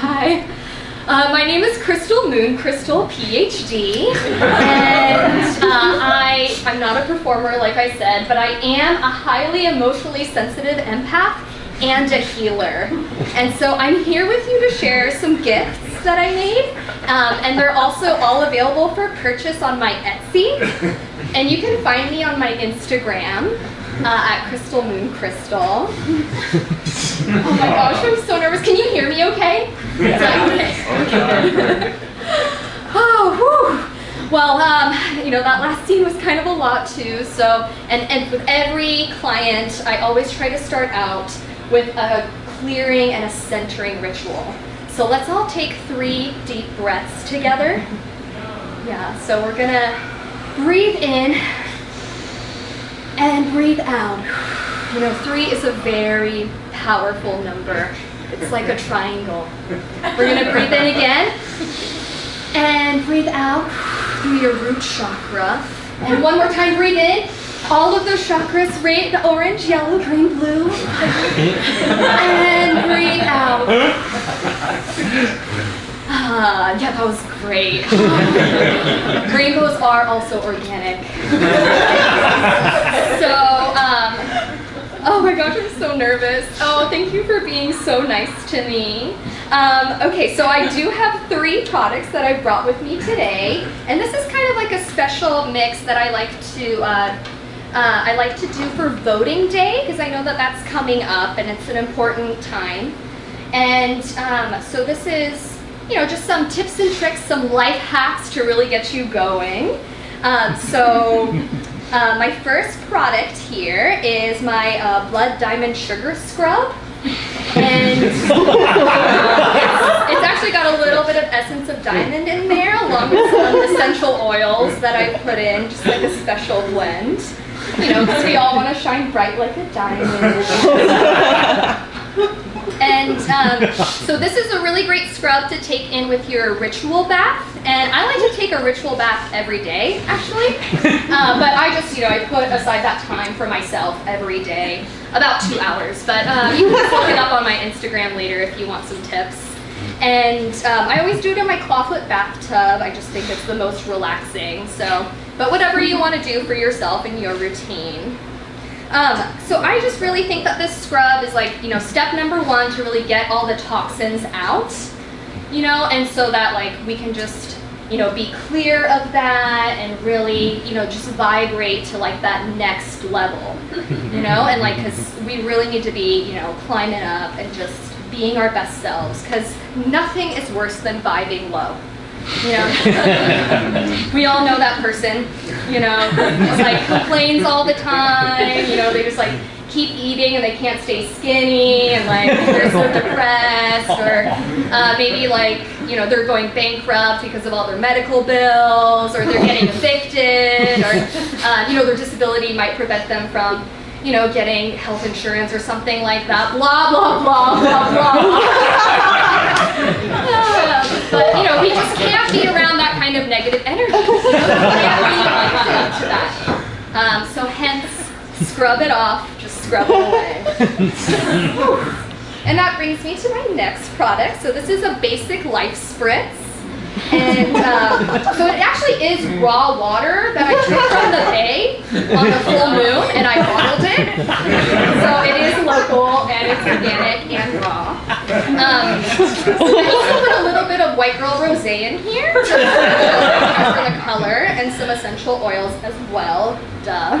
Hi. Uh, my name is Crystal Moon, Crystal PhD, and uh, I, I'm not a performer like I said, but I am a highly emotionally sensitive empath and a healer. And so I'm here with you to share some gifts that I made, um, and they're also all available for purchase on my Etsy. And you can find me on my Instagram uh, at Crystal Moon Crystal. oh my gosh, I'm so nervous. Can you hear me okay? oh, whew. Well, um, you know, that last scene was kind of a lot too, so, and, and with every client, I always try to start out with a clearing and a centering ritual. So let's all take three deep breaths together. Yeah, so we're gonna breathe in and breathe out. You know, three is a very powerful number. It's like a triangle. We're gonna breathe in again and breathe out through your root chakra. And one more time, breathe in. All of those chakras, red, orange, yellow, green, blue. and breathe out. Ah, yeah, that was great. Rainbows are also organic. Oh my gosh, I'm so nervous. Oh, thank you for being so nice to me. Um, okay, so I do have three products that I brought with me today, and this is kind of like a special mix that I like to uh, uh, I like to do for voting day because I know that that's coming up and it's an important time. And um, so this is you know, just some tips and tricks, some life hacks to really get you going. Um, so uh, my first product here is my uh, Blood Diamond Sugar Scrub. And it's, it's, actually got a little bit of essence of diamond in there along with some essential oils that I put in, just like a special blend. You know, because we all want to shine bright like a diamond. And um, so this is a really great scrub to take in with your ritual bath. And I like to take a ritual bath every day, actually. Uh, but I just, you know, I put aside that time for myself every day, about two hours. But uh, you can look it up on my Instagram later if you want some tips. And um, I always do it in my clawfoot bathtub. I just think it's the most relaxing. So, but whatever you want to do for yourself and your routine. Um, so I just really think that this scrub is like, you know, step number one to really get all the toxins out, you know, and so that like we can just, you know, be clear of that and really, you know, just vibrate to like that next level, you know, and like, cause we really need to be, you know, climbing up and just being our best selves because nothing is worse than vibing low. You know, we all know that person, you know, just like complains all the time, you know, they just like keep eating and they can't stay skinny and like they're so depressed or uh, maybe like, you know, they're going bankrupt because of all their medical bills or they're getting evicted or, uh, you know, their disability might prevent them from you know, getting health insurance or something like that, blah, blah, blah, blah, blah. but, you know, we just can't be around that kind of negative energy. You know? We can't be to that. Um, so hence, scrub it off, just scrub it away. and that brings me to my next product. So this is a basic life spritz. And um, so it actually is raw water that I took from the bay on the full moon and I bottled it. So it is local and it's organic and raw. Um, I also put a little bit of white girl rosé in here for the color and some essential oils as well. Duh.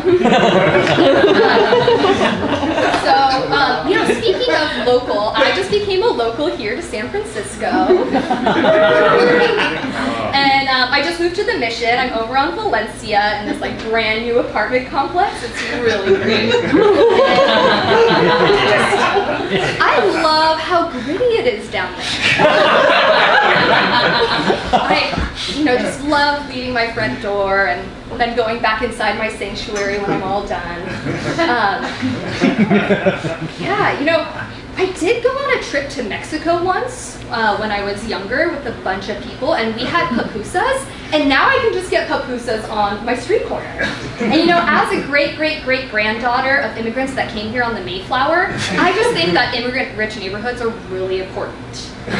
so, um, you know, speaking of local, I just became a local here to San Francisco. and um, I just moved to the Mission. I'm over on Valencia in this like brand new apartment complex. It's really great. How gritty it is down there. I, you know, just love leaving my front door and then going back inside my sanctuary when I'm all done. Um, yeah, you know, I did go on a trip to Mexico once uh, when I was younger with a bunch of people, and we had pupusas. And now I can just get pupusas on my street corner. And you know, as a great, great, great granddaughter of immigrants that came here on the Mayflower, I just think that immigrant rich neighborhoods are really important. so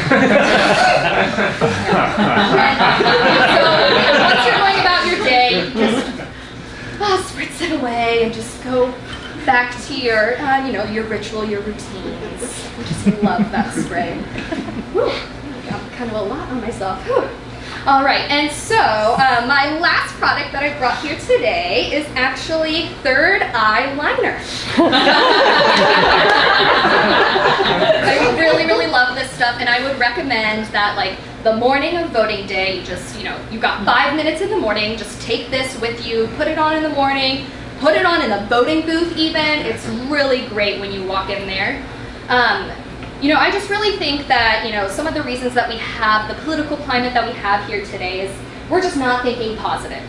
once you're going about your day, just oh, spritz it away and just go back to your, uh, you know, your ritual, your routines. I just love that spray. Whew, got kind of a lot on myself. Whew. All right, and so uh, my last product that I brought here today is actually Third Eye Liner. I really, really love this stuff, and I would recommend that, like, the morning of voting day, you just, you know, you've got five minutes in the morning, just take this with you, put it on in the morning, put it on in the voting booth even. It's really great when you walk in there. Um, you know, I just really think that, you know, some of the reasons that we have the political climate that we have here today is we're just not thinking positive.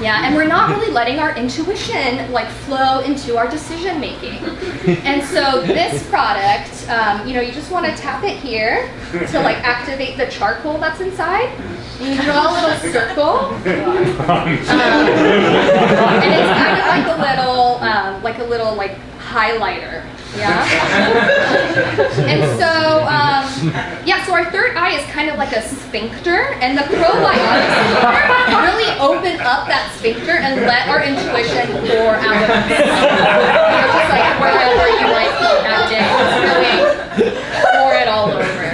Yeah, and we're not really letting our intuition like flow into our decision making. And so this product, um, you know, you just want to tap it here to like activate the charcoal that's inside. You draw a little circle. Um, and it's kind of like a little, um, like a little like highlighter. Yeah. and so, um, yeah, so our third eye is kind of like a sphincter, and the probiotics really open up that sphincter and let our intuition pour out of it. You know, just like wherever you might be that day, just really pour it all over.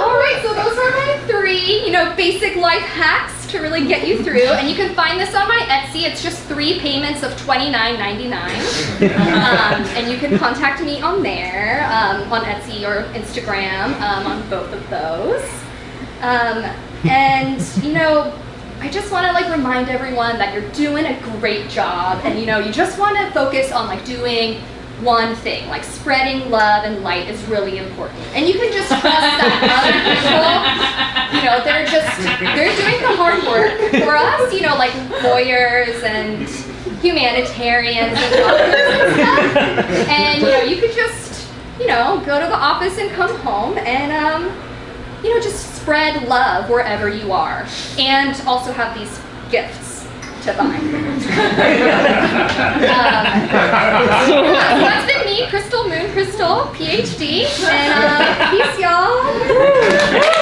all right, so those are my three, you know, basic life hacks to really get you through. And you can find this on my Etsy. It's just three payments of $29.99. Um, and you can contact me on there, um, on Etsy or Instagram, um, on both of those. Um, and, you know, I just want to like remind everyone that you're doing a great job and you know you just want to focus on like doing one thing, like spreading love and light is really important. And you can just trust that other people, you know, they're just, they're doing the hard work for us, you know, like lawyers and humanitarians and doctors and stuff. And, you know, you could just, you know, go to the office and come home and, um, you know, just spread love wherever you are. And also have these gifts to buy. um, so that's been me, Crystal Moon Crystal, PhD, and uh, peace, y'all.